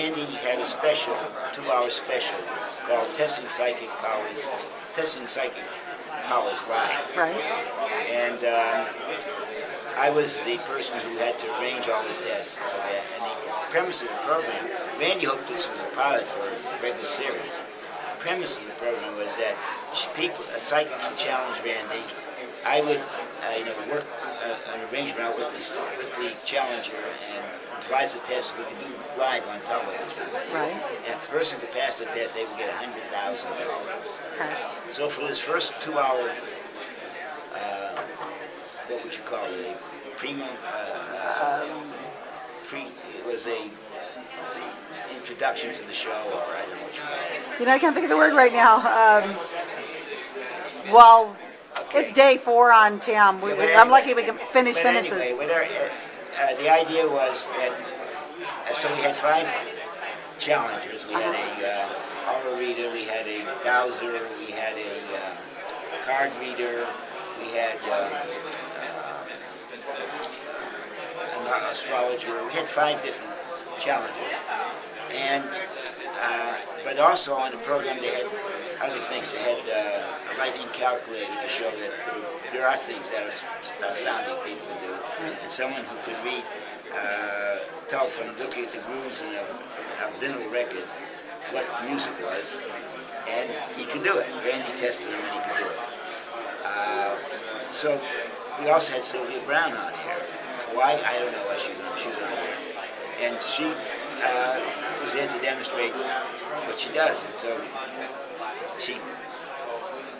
Randi had a special, two-hour special called Testing Psychic Powers, Testing Psychic Powers Live. Right. And um, I was the person who had to arrange all the tests and so that. And the premise of the program, Randi hoped this was a pilot for a regular series. The premise of the program was that people, psychics would challenge Randi. I would, uh, you know, work uh, an arrangement out with, this, with the challenger and devise a test we could do live on television. Right. And if the person could pass the test, they would get $100,000. Okay. So for this first two-hour, uh, what would you call it? A premium, uh, uh, pre, it was a introduction to the show, or I don't know what you call it. You know, I can't think of the word right now. Um, well, it's day four on TAM. We, we- I'm lucky we can finish But sentences. anyway, uh, uh, the idea was that, uh, so we had five challengers. We had a uh, aura reader, we had a dowser, we had a uh, card reader, we had uh, uh, an astrologer. We had five different challenges. And, uh, but also on the program they had other things. They had uh, a writing calculator to show that there are things that are astounding people can do. And someone who could read, uh, tell from looking at the grooves in a, a vinyl record what music was. And he could do it. Randi tested him and he could do it. Uh, so we also had Sylvia Brown on here. Why? I don't know why she was on, on here. And she uh, was there to demonstrate what she does. And so she,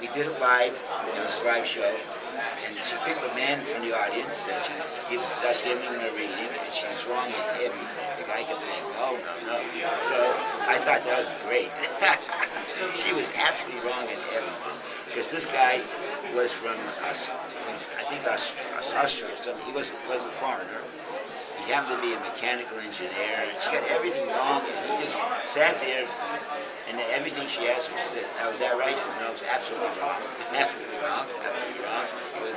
we did it live, it was a live show, and she picked a man from the audience, and she gives us him a reading, and she was wrong at everything. The guy kept saying, no, no, no. So I thought that was great. she was absolutely wrong at everything. Because this guy was from, us, from I think, Austria or something. He was, was a foreigner. He happened to be a mechanical engineer. She got everything wrong, and just sat there, and everything she asked was, "Now, was that right?" She "No, it was absolutely wrong. Absolutely wrong. Absolutely wrong." Was,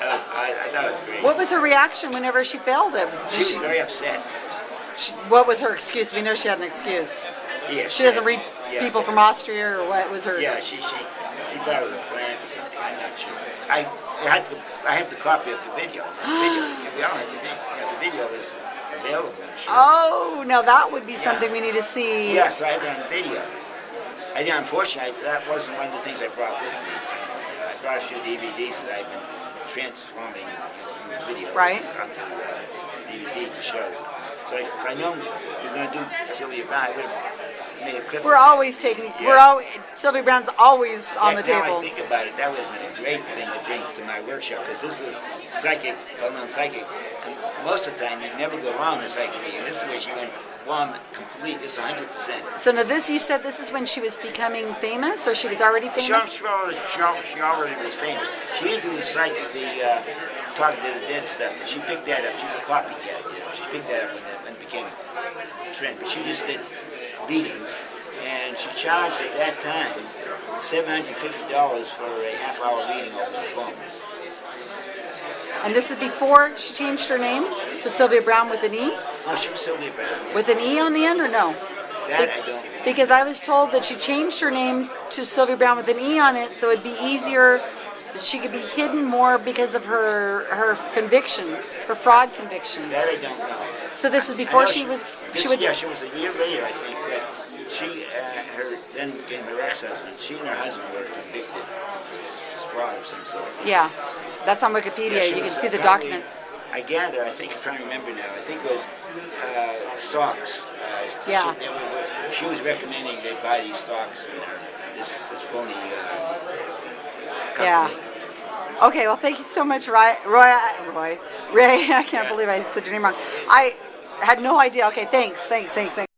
that was, I, I thought it was great. What was her reaction whenever she failed him? She was very upset. She- what was her excuse? We know she had an excuse. Yeah, She doesn't read yeah. people from Austria, or what was her? Yeah, she she she thought it was a plant or something. I'm not sure. I I had the I have the copy of the video. The video. we all have the video. Yeah, the video is available. Sure. Oh, now that would be something we need to see. Yes, I have it on video. I did, unfortunately, I, that wasn't one of the things I brought with me. I brought a few DVDs that I've been transforming from videos Right. onto uh, DVD to show. So if I know you're going to do Sylvia Brown, I would have made a clip. We're always taking. We're Yeah. always. Sylvia Brown's always on the Yeah, Now I table. think about it, that would have been a great thing to bring to my workshop because this is a psychic, well-known psychic. And most of the time, you never go wrong in a psychic reading. This is where she went wrong complete. This is 100%. So now this, you said this is when she was becoming famous, or she was already She, famous? she, already, she, already, she already was famous. She didn't do the psychic, the uh, talking to the dead stuff. She picked that up. She's a copycat. You know? She picked that up and, it became a trend. But she just did readings, and she charged at that time $750 for a half-hour reading over the phone. And this is before she changed her name to Sylvia Brown with an E, No, she was Sylvia Brown. with an E on the end, or no? That I don't. Because I was told that she changed her name to Sylvia Brown with an E on it, so it'd be easier. That She could be hidden more because of her her conviction, her fraud conviction. That I don't know. So this is before know she was. This, She would. yeah, she was a year later, I think, that she, uh, her then became her ex-husband. She and her husband were convicted of fraud of some sort. Yeah, that's on Wikipedia. Yeah, you can see the documents. I gather, I think, I'm trying to remember now, I think it was uh, stocks. Uh, Yeah. She, were, she was recommending they buy these stocks in her, this, this phony uh. Yeah. Okay, well, thank you so much, Roy. Roy, Roy, Ray. I can't believe I said your name wrong. I had no idea. Okay, thanks, thanks, thanks, thanks.